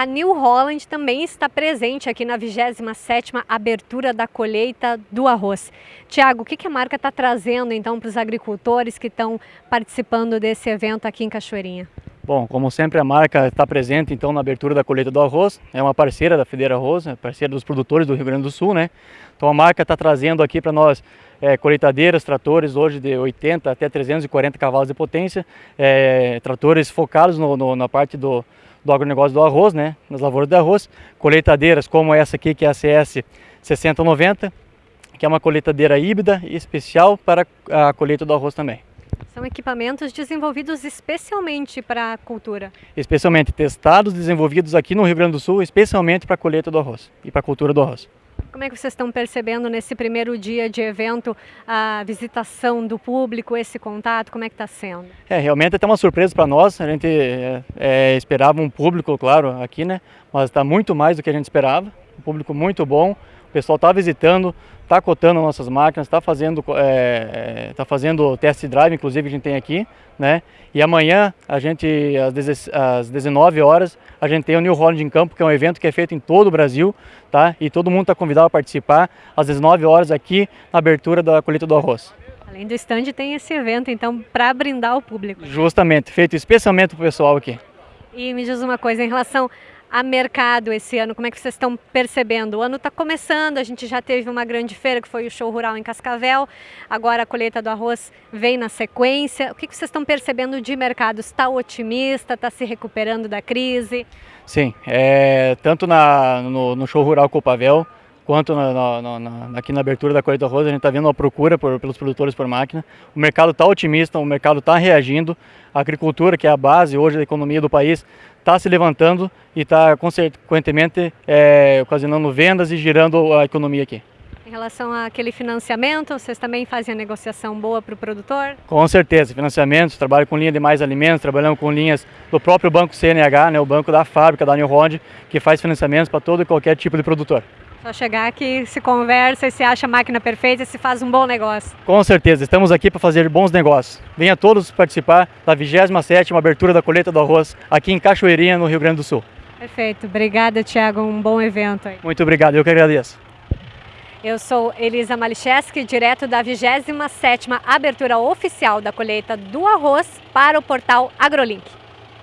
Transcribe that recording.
A New Holland também está presente aqui na 27ª abertura da colheita do arroz. Tiago, o que, a marca está trazendo então para os agricultores que estão participando desse evento aqui em Cachoeirinha? Bom, como sempre a marca está presente então na abertura da colheita do arroz, é uma parceira da Federa Arroz, é parceira dos produtores do Rio Grande do Sul, né? Então a marca está trazendo aqui para nós é, colheitadeiras, tratores hoje de 80 até 340 cavalos de potência, é, tratores focados no, no, na parte do, do agronegócio do arroz, né, nas lavouras de arroz, colheitadeiras como essa aqui que é a CS 6090, que é uma colheitadeira híbrida e especial para a colheita do arroz também. São equipamentos desenvolvidos especialmente para a cultura? Especialmente testados, desenvolvidos aqui no Rio Grande do Sul, especialmente para a colheita do arroz e para a cultura do arroz. Como é que vocês estão percebendo nesse primeiro dia de evento a visitação do público, esse contato, como é que está sendo? É, realmente é uma surpresa para nós, a gente é, é, esperava um público, claro, aqui, né, mas está muito mais do que a gente esperava, um público muito bom, o pessoal está visitando, está cotando nossas máquinas, está fazendo, é, é tá fazendo test drive, inclusive a gente tem aqui, né? E amanhã, a gente, às 19 horas, a gente tem o New Holland em Campo, que é um evento que é feito em todo o Brasil, tá? E todo mundo está convidado a participar às 19 horas aqui na abertura da colheita do arroz. Além do stand, tem esse evento, então, para brindar o público. Justamente, feito especialmente para o pessoal aqui. E me diz uma coisa, em relação a mercado esse ano? Como é que vocês estão percebendo? O ano está começando, a gente já teve uma grande feira que foi o show rural em Cascavel, agora a colheita do arroz vem na sequência. O que, vocês estão percebendo de mercado? Está otimista? Está se recuperando da crise? Sim, é, tanto na, no, no show rural Copavel, quanto na, na, aqui na abertura da colheita do arroz, a gente está vendo uma procura por, pelos produtores por máquina. O mercado está otimista, o mercado está reagindo. A agricultura, que é a base hoje da economia do país, está se levantando e está consequentemente é, ocasionando vendas e girando a economia aqui. Em relação àquele financiamento, vocês também fazem a negociação boa para o produtor? Com certeza, financiamentos, trabalho com linha de mais alimentos, trabalhamos com linhas do próprio Banco CNH, né, o banco da fábrica da New Holland, que faz financiamentos para todo e qualquer tipo de produtor. Só chegar aqui, se conversa e se acha a máquina perfeita e se faz um bom negócio. Com certeza, estamos aqui para fazer bons negócios. Venha todos participar da 27ª abertura da colheita do arroz aqui em Cachoeirinha, no Rio Grande do Sul. Perfeito, obrigada Tiago, um bom evento aí. Muito obrigado, eu que agradeço. Eu sou Elisa Malicheski, direto da 27ª abertura oficial da colheita do arroz para o portal AgroLink.